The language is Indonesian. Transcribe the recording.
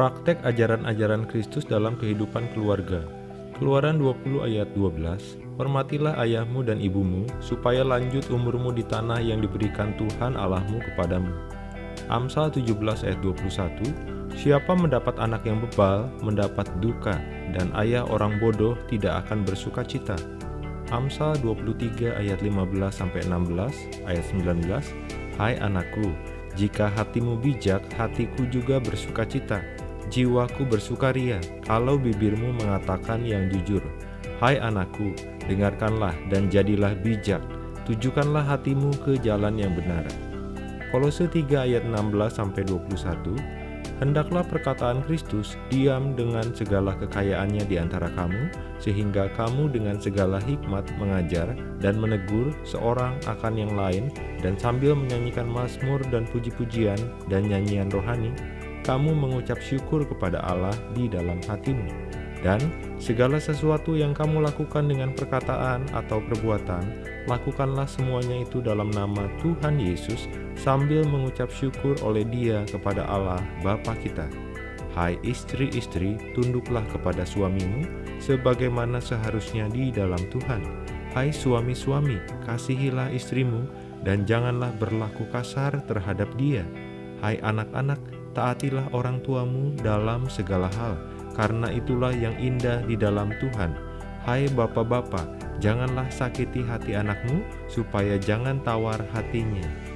Praktek ajaran-ajaran Kristus dalam kehidupan keluarga. Keluaran 20 ayat 12, Hormatilah ayahmu dan ibumu, supaya lanjut umurmu di tanah yang diberikan Tuhan Allahmu kepadamu. Amsal 17 ayat 21, Siapa mendapat anak yang bebal, mendapat duka, dan ayah orang bodoh tidak akan bersuka cita. Amsal 23 ayat 15-16, ayat 19, Hai anakku, jika hatimu bijak, hatiku juga bersuka cita, jiwaku bersukaria kalau bibirmu mengatakan yang jujur. Hai anakku, dengarkanlah dan jadilah bijak, tujukanlah hatimu ke jalan yang benar. Kolose 3 ayat 16-21 Hendaklah perkataan Kristus diam dengan segala kekayaannya di antara kamu, sehingga kamu dengan segala hikmat mengajar dan menegur seorang akan yang lain, dan sambil menyanyikan mazmur dan puji-pujian dan nyanyian rohani, kamu mengucap syukur kepada Allah di dalam hatimu. Dan segala sesuatu yang kamu lakukan dengan perkataan atau perbuatan, lakukanlah semuanya itu dalam nama Tuhan Yesus sambil mengucap syukur oleh dia kepada Allah Bapa kita. Hai istri-istri, tunduklah kepada suamimu, sebagaimana seharusnya di dalam Tuhan. Hai suami-suami, kasihilah istrimu, dan janganlah berlaku kasar terhadap dia. Hai anak-anak, taatilah orang tuamu dalam segala hal, karena itulah yang indah di dalam Tuhan. Hai bapak-bapak, janganlah sakiti hati anakmu, supaya jangan tawar hatinya.